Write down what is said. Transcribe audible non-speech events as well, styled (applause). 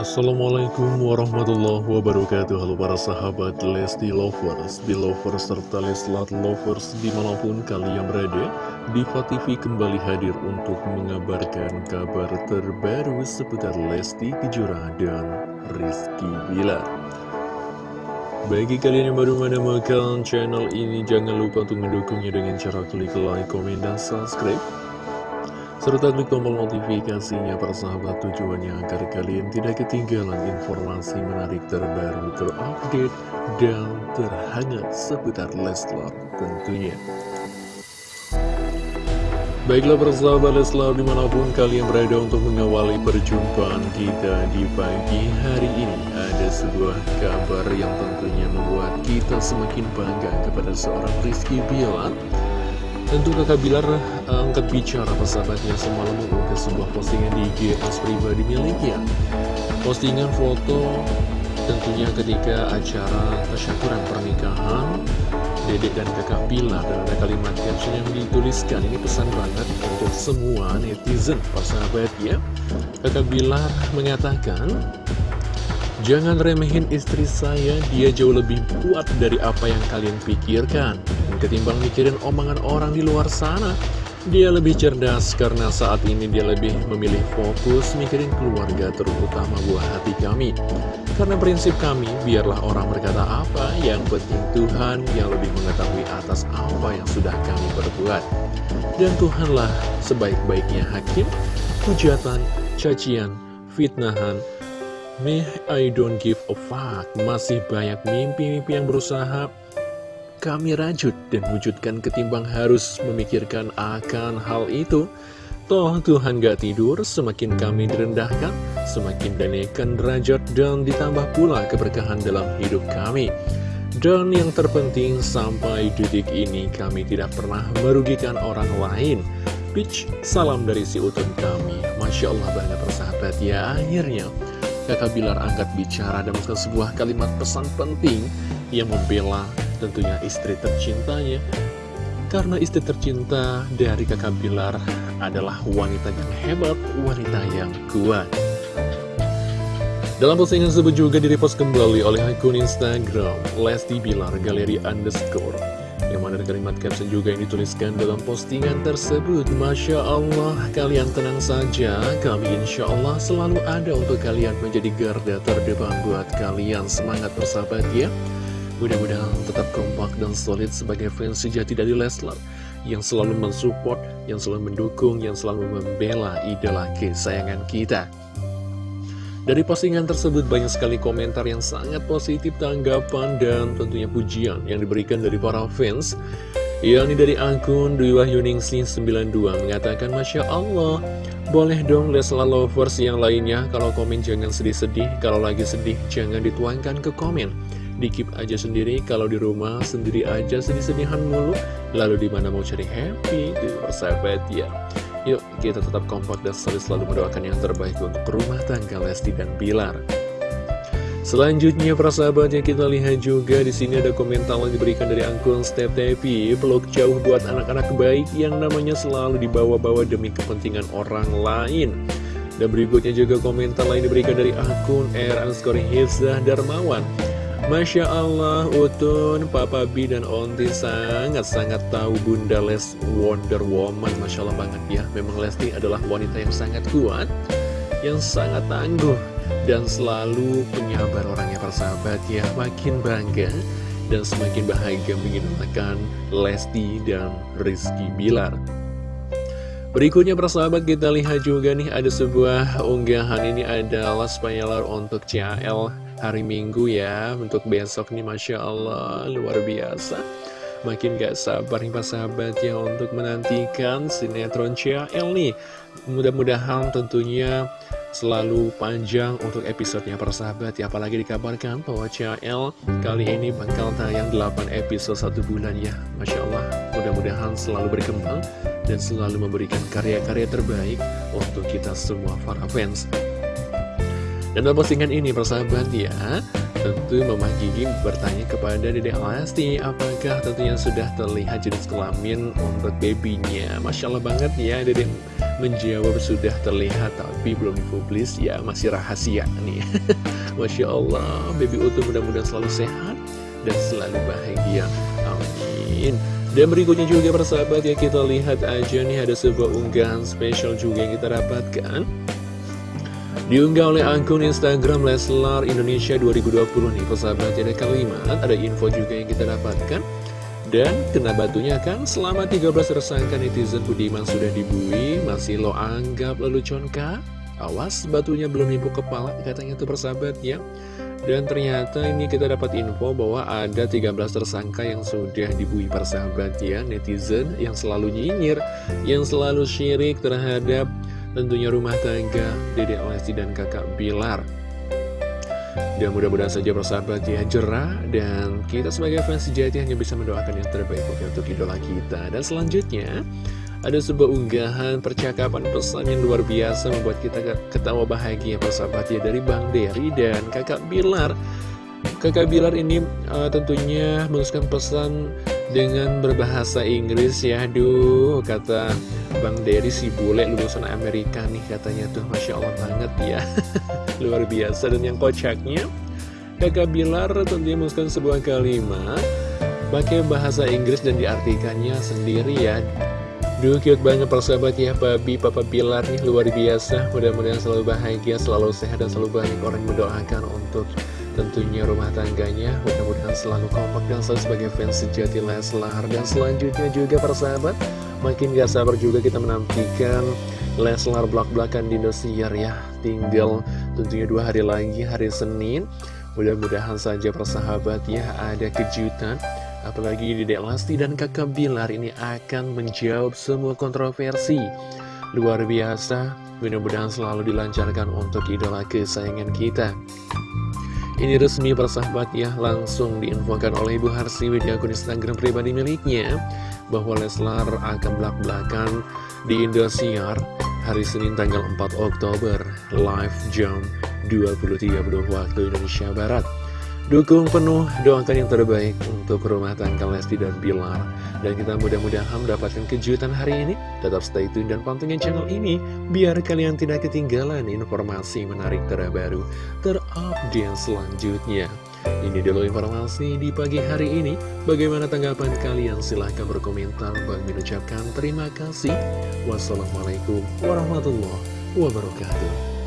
Assalamualaikum warahmatullahi wabarakatuh. Halo para sahabat Lesti Lovers, Belovers, serta Leslat Lovers di mana pun kalian berada Diva TV kembali hadir untuk mengabarkan kabar terbaru seputar Lesti Kejora dan Rizky Bilar. Bagi kalian yang baru menemukan channel ini, jangan lupa untuk mendukungnya dengan cara klik like, komen, dan subscribe serta klik tombol notifikasinya persahabat tujuannya agar kalian tidak ketinggalan informasi menarik terbaru terupdate dan terhangat seputar Leslar tentunya. Baiklah persahabat Leslar di mana pun kalian berada untuk mengawali perjumpaan kita di pagi hari ini Ada sebuah kabar yang tentunya membuat kita semakin bangga kepada seorang Rizky Bilar Tentu kakak Bilar eh, angkat bicara persahabatnya semalam mengunggah sebuah postingan di GS pribadi miliknya. Postingan foto tentunya ketika acara tasyakuran pernikahan Dedek dan kakak Bilar. Dan ada kalimat caption yang dituliskan. Ini pesan banget untuk semua netizen persahabat ya Kakak Bilar mengatakan Jangan remehin istri saya, dia jauh lebih kuat dari apa yang kalian pikirkan. Ketimbang mikirin omongan orang di luar sana. Dia lebih cerdas karena saat ini dia lebih memilih fokus mikirin keluarga terutama buah hati kami. Karena prinsip kami, biarlah orang berkata apa, yang penting Tuhan yang lebih mengetahui atas apa yang sudah kami perbuat. Dan Tuhanlah sebaik-baiknya hakim, hujatan, cacian, fitnahan, Meh, I don't give a fuck Masih banyak mimpi-mimpi yang berusaha kami rajut dan wujudkan ketimbang harus memikirkan akan hal itu. Toh Tuhan gak tidur, semakin kami direndahkan, semakin dinaikkan derajat dan ditambah pula keberkahan dalam hidup kami. Dan yang terpenting sampai detik ini kami tidak pernah merugikan orang lain. Pitch, salam dari si utun kami. Masya Allah banget persahabat ya akhirnya. Kakak Bilar angkat bicara dan sebuah kalimat pesan penting yang membela tentunya istri tercintanya. Karena istri tercinta dari kakak Bilar adalah wanita yang hebat, wanita yang kuat. Dalam postingan tersebut juga direpost kembali oleh akun Instagram Lesti Bilar Galeri Underscore Ada kalimat caption juga yang dituliskan dalam postingan tersebut. Masya Allah, kalian tenang saja. Kami insya Allah selalu ada untuk kalian menjadi garda terdepan buat kalian. Semangat bersahabat ya. Mudah-mudahan tetap kompak dan solid sebagai fans sejati dari Leslar. Yang selalu mensupport, yang selalu mendukung, yang selalu membela idola kesayangan kita dari postingan tersebut banyak sekali komentar yang sangat positif, tanggapan, dan tentunya pujian yang diberikan dari para fans Yang ini dari akun Dwi Wahyuningsi 92 mengatakan Masya Allah Boleh dong Leslar Lovers yang lainnya. Kalau komen jangan sedih-sedih Kalau lagi sedih jangan dituangkan ke komen. Dikip aja sendiri kalau di rumah sendiri aja sedih-sedihan mulu. Lalu di mana mau cari happy? Di persahabat ya yuk kita tetap kompak dan selalu selalu mendoakan yang terbaik untuk rumah tangga Lesti dan Bilar. Selanjutnya persahabat yang kita lihat juga di sini ada komentar yang diberikan dari akun Step TV blog jauh buat anak-anak baik yang namanya selalu dibawa-bawa demi kepentingan orang lain. Dan berikutnya juga komentar lain diberikan dari akun R underscore Hifzah Darmawan Masya Allah, Utun, Papa B dan Onti sangat-sangat tahu Bunda Les Wonder Woman. Masya Allah banget ya, memang Lesti adalah wanita yang sangat kuat, yang sangat tangguh, dan selalu penyabar orangnya persahabat ya. Makin bangga dan semakin bahagia mengidolakan Lesti dan Rizky Bilar. Berikutnya persahabat kita lihat juga nih ada sebuah unggahan ini adalah spoiler untuk CL hari Minggu ya. Untuk besok nih Masya Allah luar biasa. Makin gak sabar nih sahabat ya untuk menantikan sinetron CL nih. Mudah-mudahan tentunya selalu panjang untuk episodenya persahabat ya. Apalagi dikabarkan bahwa CL kali ini bakal tayang 8 episode satu bulan ya. Masya Allah mudah-mudahan selalu berkembang dan selalu memberikan karya-karya terbaik untuk kita semua para fans dan dalam postingan ini persahabat ya Tentu Mama Gigi bertanya kepada Dede Lesti Apakah tentunya sudah terlihat jenis kelamin untuk babynya? Masya Allah banget ya Dede menjawab sudah terlihat tapi belum dipublis. Ya masih rahasia nih. (laughs) Masya Allah Baby Utuh mudah-mudahan selalu sehat dan selalu bahagia. Amin. Dan berikutnya juga persahabat ya kita lihat aja nih ada sebuah unggahan spesial juga yang kita dapatkan Diunggah oleh akun Instagram Leslar Indonesia 2020 nih persahabat ada kalimat, ada info juga yang kita dapatkan. Dan kena batunya kan selama 13 tersangka netizen Budiman sudah dibui Masih lo anggap lelucon kah? Awas batunya belum nipu kepala katanya tuh persahabat ya. Dan ternyata ini kita dapat info bahwa ada 13 tersangka yang sudah dibui persahabat ya. Netizen yang selalu nyinyir Yang selalu syirik terhadap tentunya rumah tangga Dede Lesti dan kakak Bilar. Dan mudah-mudahan saja bersahabat ya jerah Dan kita sebagai fans sejati hanya bisa mendoakan yang terbaik untuk idola kita. Dan selanjutnya ada sebuah unggahan percakapan pesan yang luar biasa Membuat kita ketawa bahagia persahabat ya Dari Bang Dery dan kakak Bilar. Kakak Bilar ini uh, tentunya menuliskan pesan dengan berbahasa Inggris ya Aduh kata Bang Dery si bule lulusan Amerika nih katanya tuh. Masya Allah banget ya. (laughs) Luar biasa. Dan yang kocaknya Kakak Bilar tentunya menuliskan sebuah kalimat Pakai bahasa Inggris dan diartikannya sendiri ya. Duh cute banget persahabat ya Babi Papa Bilar nih luar biasa. Mudah-mudahan selalu bahagia, selalu sehat dan selalu banyak orang mendoakan untuk tentunya rumah tangganya. Mudah-mudahan selalu kompak dan selalu sebagai fans sejati Leslar. Dan selanjutnya juga persahabat Makin gak sabar juga kita menantikan Leslar belak-belakan di Indosiar ya. Tinggal tentunya dua hari lagi hari Senin. Mudah-mudahan saja persahabat ya ada kejutan. Apalagi di Lesti dan kakak Bilar ini akan menjawab semua kontroversi. Luar biasa. Mudah-mudahan selalu dilancarkan untuk idola kesayangan kita ini resmi persahabat ya langsung diinfokan oleh Ibu Harsi di akun Instagram pribadi miliknya bahwa Leslar akan belak-belakan di Indosiar hari Senin tanggal 4 Oktober live jam 20.30 waktu Indonesia Barat. Dukung penuh, doakan yang terbaik untuk rumah tangga Lesti dan Bilar. Dan kita mudah-mudahan mendapatkan kejutan hari ini. Tetap stay tune dan pantengin channel ini, biar kalian tidak ketinggalan informasi menarik terbaru, terupdate selanjutnya. Ini dulu informasi di pagi hari ini. Bagaimana tanggapan kalian? Silahkan berkomentar. Bang mengucapkan terima kasih. Wassalamualaikum warahmatullahi wabarakatuh.